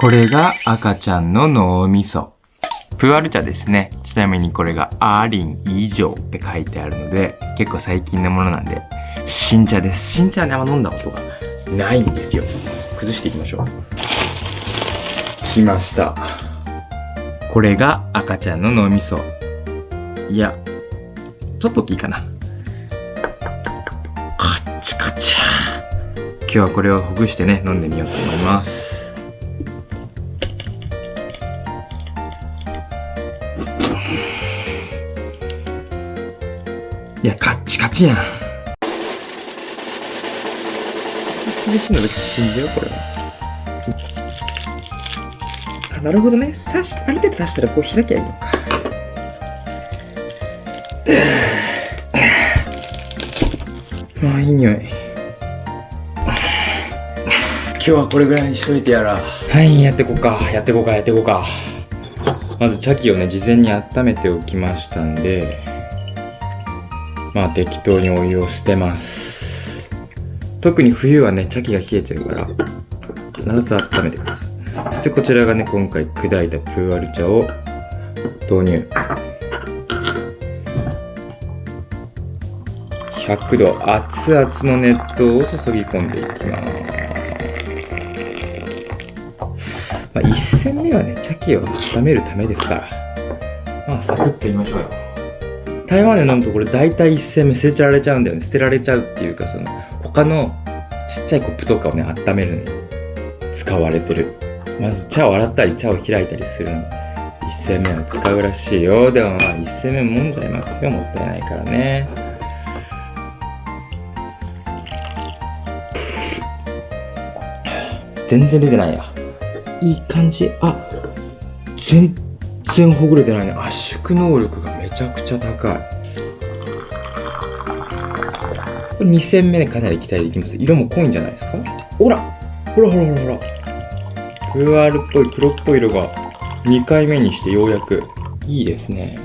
これが赤ちゃんの脳みそ。プアル茶ですね。ちなみにこれがアーリン以上って書いてあるので、結構最近のものなんで、新茶です。新茶はね、あんま飲んだことがないんですよ。崩していきましょう。来ました。これが赤ちゃんの脳みそ。いや、ちょっと大きいかな。カッチカチャ今日はこれをほぐしてね、飲んでみようと思います。いや、カッチカチやん。厳しいの別に信じよう、これは。あ、なるほどね。刺し、ある程度刺したらこう開きゃいいのか。まあ、いい匂い。今日はこれぐらいにしといてやら。はい、やってこうか。やってこうか、やってこうか。まず、茶器をね、事前に温めておきましたんで、まあ適当にお湯を捨てます。特に冬はね、茶器が冷えちゃうから、必ず温めてください。そしてこちらがね、今回砕いたプーアル茶を投入。100度熱々の熱湯を注ぎ込んでいきます。まあ、1戦目はね、茶器を温めるためですから、まあ、サクッと言いましょうよ。台湾で飲むとこれ大体一戦目捨てられちゃうんだよね。捨てられちゃうっていうか、その、他のちっちゃいコップとかをね、温めるのに使われてる。まず茶を洗ったり、茶を開いたりするの。一戦目は使うらしいよ。でもまあ、一戦目もんじゃいますよ。もったいないからね。全然出てないや。いい感じ。あ、全然ほぐれてないね。圧縮能力がめちゃくちゃ高い。これ2戦目でかなり期待できます。色も濃いんじゃないですか？ほらほらほらほらほら。VR っぽい黒っぽい色が2回目にしてようやくいいですね。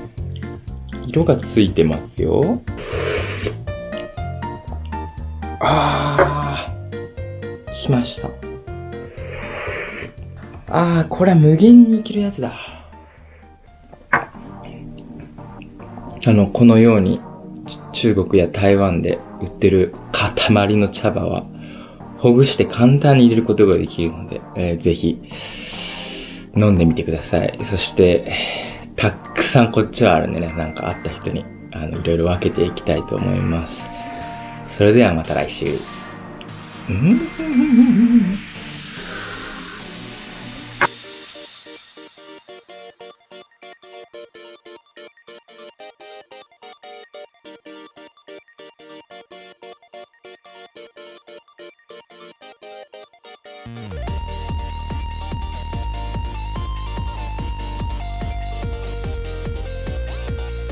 色がついてますよ。あー、しました。あー、これは無限にいけるやつだ。あの、このように中国や台湾で売ってる塊の茶葉は、ほぐして簡単に入れることができるので、えー、ぜひ、飲んでみてください。そして、たくさんこっちはあるんでね、なんかあった人に、あの、いろいろ分けていきたいと思います。それではまた来週。うん？Thank